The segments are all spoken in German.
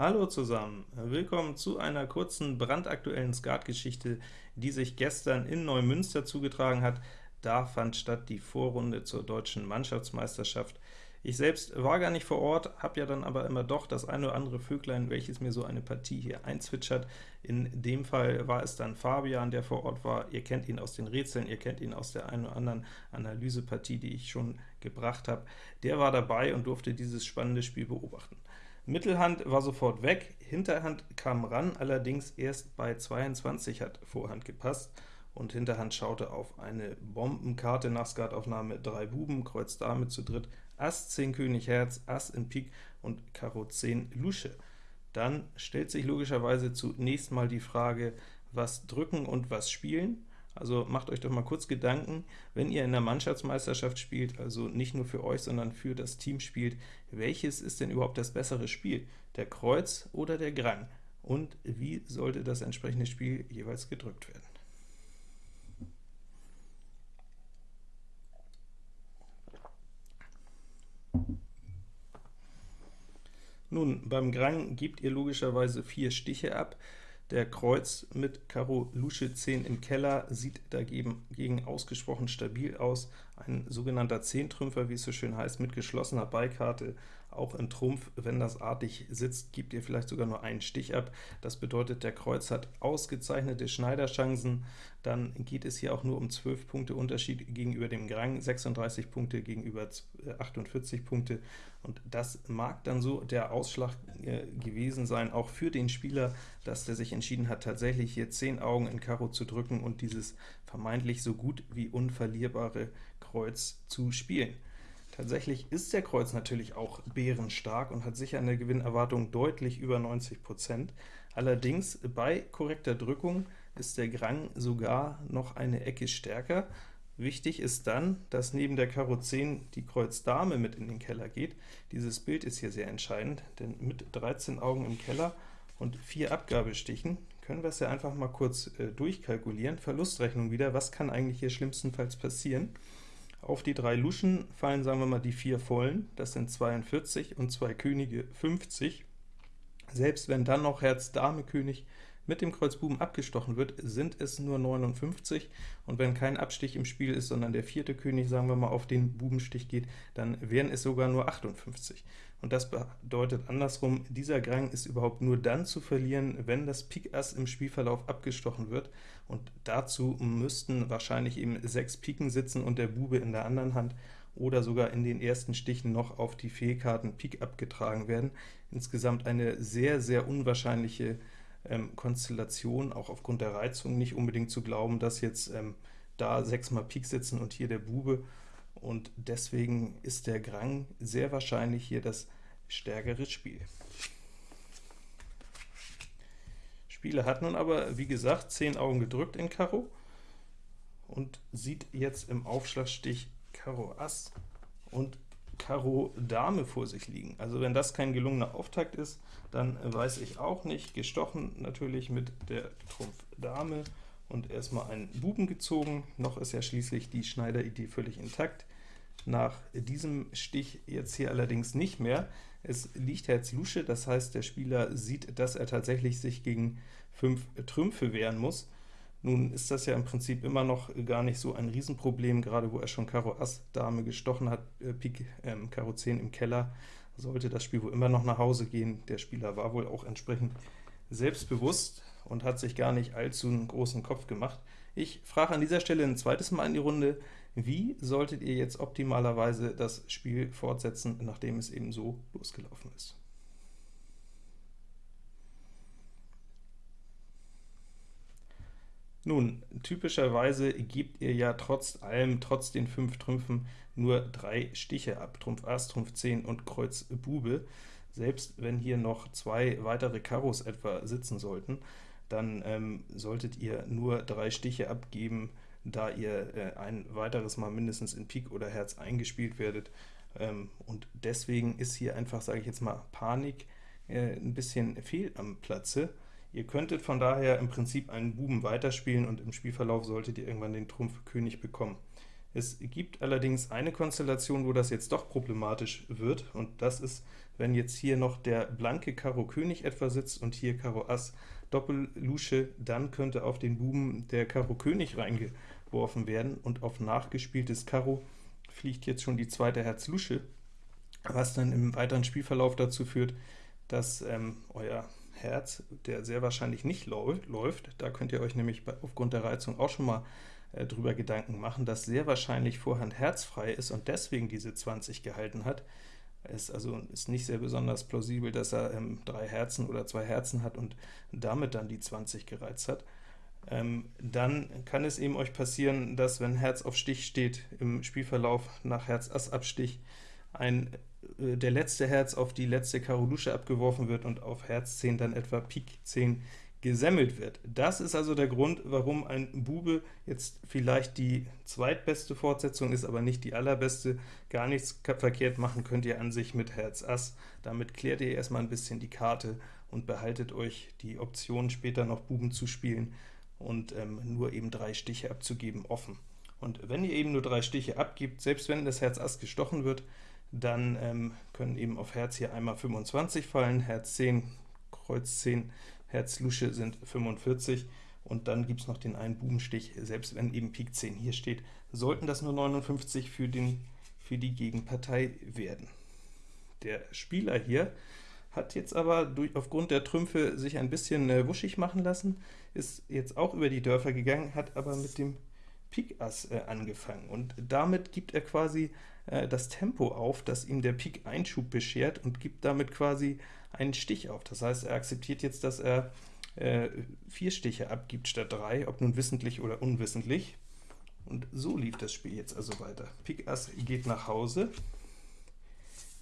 Hallo zusammen, willkommen zu einer kurzen, brandaktuellen Skatgeschichte, die sich gestern in Neumünster zugetragen hat. Da fand statt die Vorrunde zur deutschen Mannschaftsmeisterschaft. Ich selbst war gar nicht vor Ort, habe ja dann aber immer doch das eine oder andere Vöglein, welches mir so eine Partie hier einzwitschert. In dem Fall war es dann Fabian, der vor Ort war. Ihr kennt ihn aus den Rätseln, ihr kennt ihn aus der einen oder anderen Analysepartie, die ich schon gebracht habe. Der war dabei und durfte dieses spannende Spiel beobachten. Mittelhand war sofort weg, Hinterhand kam ran, allerdings erst bei 22 hat Vorhand gepasst, und Hinterhand schaute auf eine Bombenkarte nach Skataufnahme 3 Buben, Kreuz Dame zu dritt, Ass 10 König Herz, Ass in Pik und Karo 10 Lusche. Dann stellt sich logischerweise zunächst mal die Frage, was drücken und was spielen. Also macht euch doch mal kurz Gedanken, wenn ihr in der Mannschaftsmeisterschaft spielt, also nicht nur für euch, sondern für das Team spielt, welches ist denn überhaupt das bessere Spiel, der Kreuz oder der Grang? Und wie sollte das entsprechende Spiel jeweils gedrückt werden? Nun, beim Grang gebt ihr logischerweise vier Stiche ab, der Kreuz mit Karo Lusche 10 im Keller sieht dagegen ausgesprochen stabil aus. Ein sogenannter Zehntrümpfer, wie es so schön heißt, mit geschlossener Beikarte auch in Trumpf, wenn das artig sitzt, gibt ihr vielleicht sogar nur einen Stich ab. Das bedeutet, der Kreuz hat ausgezeichnete Schneiderchancen. Dann geht es hier auch nur um 12 Punkte Unterschied gegenüber dem Grang, 36 Punkte gegenüber 48 äh, Punkte. Und das mag dann so der Ausschlag äh, gewesen sein, auch für den Spieler, dass der sich entschieden hat, tatsächlich hier 10 Augen in Karo zu drücken und dieses vermeintlich so gut wie unverlierbare Kreuz zu spielen. Tatsächlich ist der Kreuz natürlich auch bärenstark und hat sicher eine Gewinnerwartung deutlich über 90%. Allerdings bei korrekter Drückung ist der Grang sogar noch eine Ecke stärker. Wichtig ist dann, dass neben der Karo 10 die Kreuz Dame mit in den Keller geht. Dieses Bild ist hier sehr entscheidend, denn mit 13 Augen im Keller und 4 Abgabestichen können wir es ja einfach mal kurz äh, durchkalkulieren. Verlustrechnung wieder, was kann eigentlich hier schlimmstenfalls passieren? Auf die drei Luschen fallen, sagen wir mal, die vier Vollen, das sind 42 und zwei Könige 50. Selbst wenn dann noch Herz Dame König mit dem Kreuz Buben abgestochen wird, sind es nur 59, und wenn kein Abstich im Spiel ist, sondern der vierte König, sagen wir mal, auf den Bubenstich geht, dann wären es sogar nur 58. Und das bedeutet andersrum, dieser Grang ist überhaupt nur dann zu verlieren, wenn das Pik Ass im Spielverlauf abgestochen wird, und dazu müssten wahrscheinlich eben sechs Piken sitzen und der Bube in der anderen Hand, oder sogar in den ersten Stichen noch auf die Fehlkarten Pik abgetragen werden. Insgesamt eine sehr, sehr unwahrscheinliche ähm, Konstellation, auch aufgrund der Reizung nicht unbedingt zu glauben, dass jetzt ähm, da sechsmal Pik sitzen und hier der Bube, und deswegen ist der Grang sehr wahrscheinlich hier das stärkere Spiel. Spieler hat nun aber, wie gesagt, 10 Augen gedrückt in Karo und sieht jetzt im Aufschlagstich Karo Ass und Karo Dame vor sich liegen. Also wenn das kein gelungener Auftakt ist, dann weiß ich auch nicht. Gestochen natürlich mit der Trumpf Dame und erstmal einen Buben gezogen. Noch ist ja schließlich die Schneideridee völlig intakt. Nach diesem Stich jetzt hier allerdings nicht mehr. Es liegt Herz Lusche, das heißt, der Spieler sieht, dass er tatsächlich sich gegen fünf Trümpfe wehren muss. Nun ist das ja im Prinzip immer noch gar nicht so ein Riesenproblem, gerade wo er schon Karo Ass Dame gestochen hat, äh, Pik äh, Karo 10 im Keller, sollte das Spiel wohl immer noch nach Hause gehen. Der Spieler war wohl auch entsprechend selbstbewusst und hat sich gar nicht allzu einen großen Kopf gemacht. Ich frage an dieser Stelle ein zweites Mal in die Runde, wie solltet ihr jetzt optimalerweise das Spiel fortsetzen, nachdem es eben so losgelaufen ist? Nun, typischerweise gebt ihr ja trotz allem, trotz den fünf Trümpfen, nur drei Stiche ab, Trumpf Ass, Trumpf 10 und Kreuz Bube. Selbst wenn hier noch zwei weitere Karos etwa sitzen sollten, dann ähm, solltet ihr nur drei Stiche abgeben, da ihr äh, ein weiteres Mal mindestens in Pik oder Herz eingespielt werdet. Ähm, und deswegen ist hier einfach, sage ich jetzt mal, Panik äh, ein bisschen fehl am Platze. Ihr könntet von daher im Prinzip einen Buben weiterspielen und im Spielverlauf solltet ihr irgendwann den Trumpf König bekommen. Es gibt allerdings eine Konstellation, wo das jetzt doch problematisch wird, und das ist, wenn jetzt hier noch der blanke Karo König etwa sitzt und hier Karo Ass Doppellusche, dann könnte auf den Buben der Karo König reingeworfen werden, und auf nachgespieltes Karo fliegt jetzt schon die zweite Herz Lusche, was dann im weiteren Spielverlauf dazu führt, dass ähm, euer Herz, der sehr wahrscheinlich nicht läuft, da könnt ihr euch nämlich aufgrund der Reizung auch schon mal äh, drüber Gedanken machen, dass sehr wahrscheinlich Vorhand herzfrei ist und deswegen diese 20 gehalten hat. Es also ist nicht sehr besonders plausibel, dass er ähm, drei Herzen oder zwei Herzen hat und damit dann die 20 gereizt hat. Ähm, dann kann es eben euch passieren, dass wenn Herz auf Stich steht im Spielverlauf nach Herz Ass Abstich, ein, äh, der letzte Herz auf die letzte Karo Lusche abgeworfen wird und auf Herz 10 dann etwa Pik 10 gesemmelt wird. Das ist also der Grund, warum ein Bube jetzt vielleicht die zweitbeste Fortsetzung ist, aber nicht die allerbeste. Gar nichts verkehrt machen könnt ihr an sich mit Herz Ass. Damit klärt ihr erstmal ein bisschen die Karte und behaltet euch die Option, später noch Buben zu spielen und ähm, nur eben drei Stiche abzugeben, offen. Und wenn ihr eben nur drei Stiche abgibt, selbst wenn das Herz Ass gestochen wird, dann ähm, können eben auf Herz hier einmal 25 fallen, Herz 10, Kreuz 10, Herz Lusche sind 45, und dann gibt es noch den einen Bubenstich, selbst wenn eben Pik 10 hier steht, sollten das nur 59 für, den, für die Gegenpartei werden. Der Spieler hier hat jetzt aber durch, aufgrund der Trümpfe sich ein bisschen äh, wuschig machen lassen, ist jetzt auch über die Dörfer gegangen, hat aber mit dem Pik Ass äh, angefangen, und damit gibt er quasi äh, das Tempo auf, das ihm der Pik Einschub beschert, und gibt damit quasi einen Stich auf. Das heißt, er akzeptiert jetzt, dass er äh, vier Stiche abgibt statt drei, ob nun wissentlich oder unwissentlich. Und so lief das Spiel jetzt also weiter. Pik Ass geht nach Hause,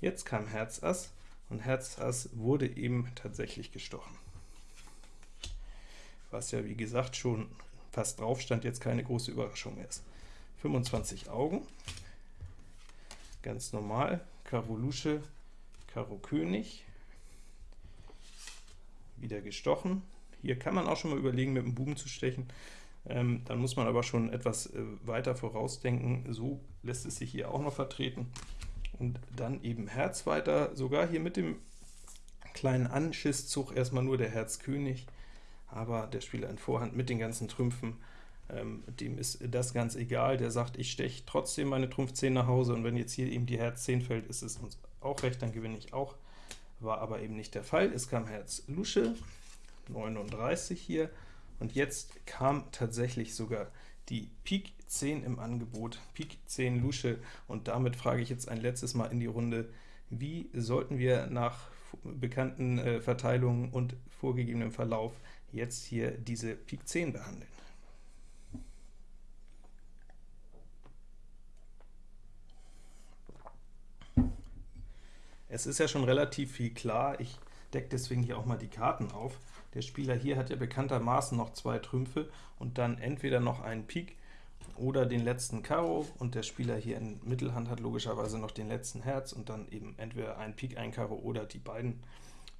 jetzt kam Herz Ass, und Herz Ass wurde eben tatsächlich gestochen. Was ja, wie gesagt, schon fast drauf stand, jetzt keine große Überraschung ist. 25 Augen, ganz normal, Karo Lusche, Karo König, wieder gestochen. Hier kann man auch schon mal überlegen, mit dem Buben zu stechen, ähm, dann muss man aber schon etwas äh, weiter vorausdenken. So lässt es sich hier auch noch vertreten. Und dann eben Herz weiter, sogar hier mit dem kleinen Anschisszug erstmal nur der Herz König, aber der Spieler in Vorhand mit den ganzen Trümpfen, ähm, dem ist das ganz egal, der sagt, ich steche trotzdem meine Trumpf 10 nach Hause, und wenn jetzt hier eben die Herz 10 fällt, ist es uns auch recht, dann gewinne ich auch. War aber eben nicht der Fall. Es kam Herz Lusche, 39 hier, und jetzt kam tatsächlich sogar die Pik 10 im Angebot, Pik 10 Lusche, und damit frage ich jetzt ein letztes Mal in die Runde, wie sollten wir nach bekannten äh, Verteilungen und vorgegebenem Verlauf jetzt hier diese Pik 10 behandeln? Es ist ja schon relativ viel klar, ich decke deswegen hier auch mal die Karten auf. Der Spieler hier hat ja bekanntermaßen noch zwei Trümpfe und dann entweder noch einen Pik oder den letzten Karo, und der Spieler hier in Mittelhand hat logischerweise noch den letzten Herz und dann eben entweder ein Pik, ein Karo oder die beiden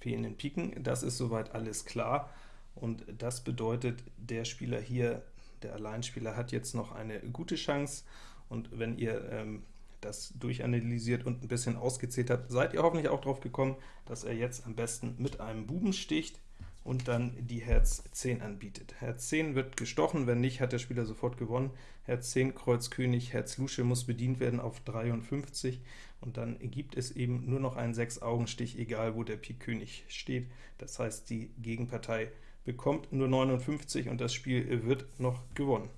fehlenden Piken. Das ist soweit alles klar, und das bedeutet, der Spieler hier, der Alleinspieler, hat jetzt noch eine gute Chance, und wenn ihr ähm, das durchanalysiert und ein bisschen ausgezählt habt, seid ihr hoffentlich auch drauf gekommen, dass er jetzt am besten mit einem Buben sticht und dann die Herz 10 anbietet. Herz 10 wird gestochen, wenn nicht, hat der Spieler sofort gewonnen. Herz 10, Kreuz König, Herz Lusche muss bedient werden auf 53, und dann gibt es eben nur noch einen 6-Augen-Stich, egal wo der Pik König steht. Das heißt, die Gegenpartei bekommt nur 59 und das Spiel wird noch gewonnen.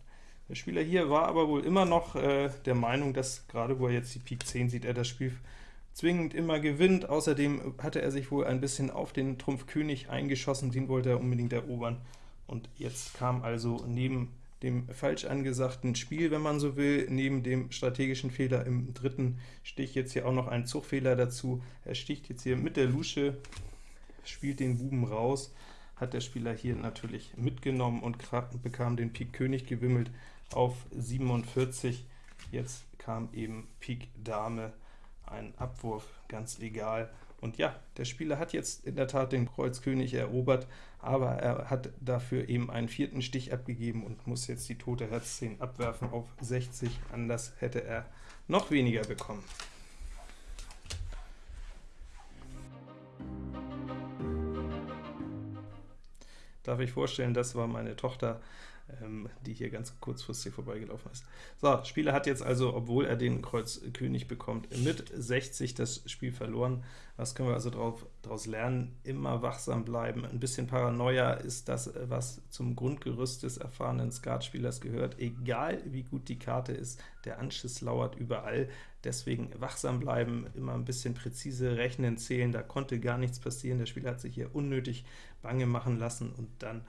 Der Spieler hier war aber wohl immer noch äh, der Meinung, dass gerade wo er jetzt die Pik 10 sieht, er das Spiel zwingend immer gewinnt. Außerdem hatte er sich wohl ein bisschen auf den Trumpf König eingeschossen, den wollte er unbedingt erobern. Und jetzt kam also neben dem falsch angesagten Spiel, wenn man so will, neben dem strategischen Fehler im dritten Stich jetzt hier auch noch ein Zugfehler dazu. Er sticht jetzt hier mit der Lusche, spielt den Buben raus, hat der Spieler hier natürlich mitgenommen und bekam den Pik König gewimmelt auf 47. Jetzt kam eben Pik Dame, ein Abwurf, ganz egal, Und ja, der Spieler hat jetzt in der Tat den Kreuz König erobert, aber er hat dafür eben einen vierten Stich abgegeben und muss jetzt die tote Herz 10 abwerfen auf 60, anders hätte er noch weniger bekommen. Darf ich vorstellen, das war meine Tochter, ähm, die hier ganz kurzfristig vorbeigelaufen ist. So, Spieler hat jetzt also, obwohl er den Kreuz König bekommt, mit 60 das Spiel verloren. Was können wir also daraus lernen? Immer wachsam bleiben. Ein bisschen Paranoia ist das, was zum Grundgerüst des erfahrenen Skatspielers gehört. Egal wie gut die Karte ist, der Anschiss lauert überall. Deswegen wachsam bleiben, immer ein bisschen präzise rechnen, zählen, da konnte gar nichts passieren. Der Spieler hat sich hier unnötig bange machen lassen und dann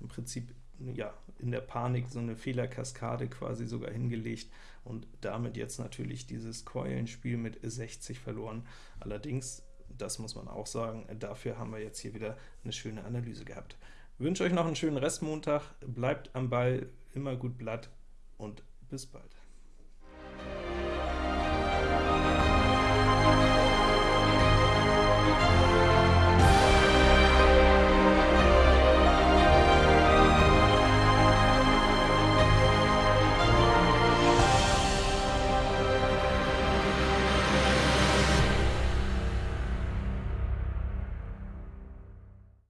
im Prinzip ja, in der Panik so eine Fehlerkaskade quasi sogar hingelegt und damit jetzt natürlich dieses Keulenspiel mit 60 verloren. Allerdings, das muss man auch sagen, dafür haben wir jetzt hier wieder eine schöne Analyse gehabt. Ich wünsche euch noch einen schönen Restmontag, bleibt am Ball, immer gut Blatt und bis bald.